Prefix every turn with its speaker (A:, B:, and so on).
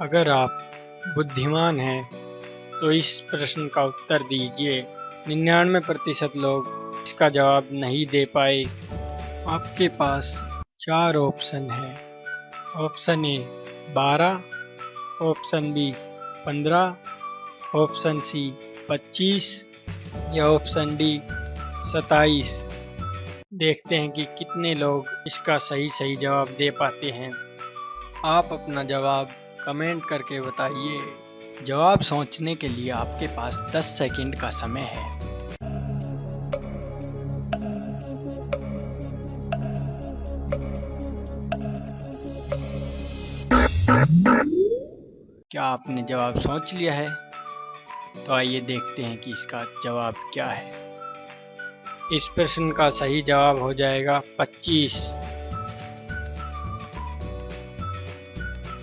A: अगर आप बुद्धिमान हैं तो इस प्रश्न का उत्तर दीजिए। निन्यानवे प्रतिशत लोग इसका जवाब नहीं दे पाए। आपके पास चार ऑप्शन है। ऑप्शन ए, बारह, ऑप्शन बी, पंद्रह, ऑप्शन सी, पच्चीस, या ऑप्शन डी सताईस देखते हैं कि कितने लोग इसका सही सही जवाब दे पाते हैं। आप अपना जवाब कमेंट करके बताइए। जवाब सोचने के लिए आपके पास 10 सेकंड का समय है। क्या आपने जवाब सोच लिया है? तो आइए देखते हैं कि इसका जवाब क्या है। इस प्रश्न का सही जवाब हो जाएगा 25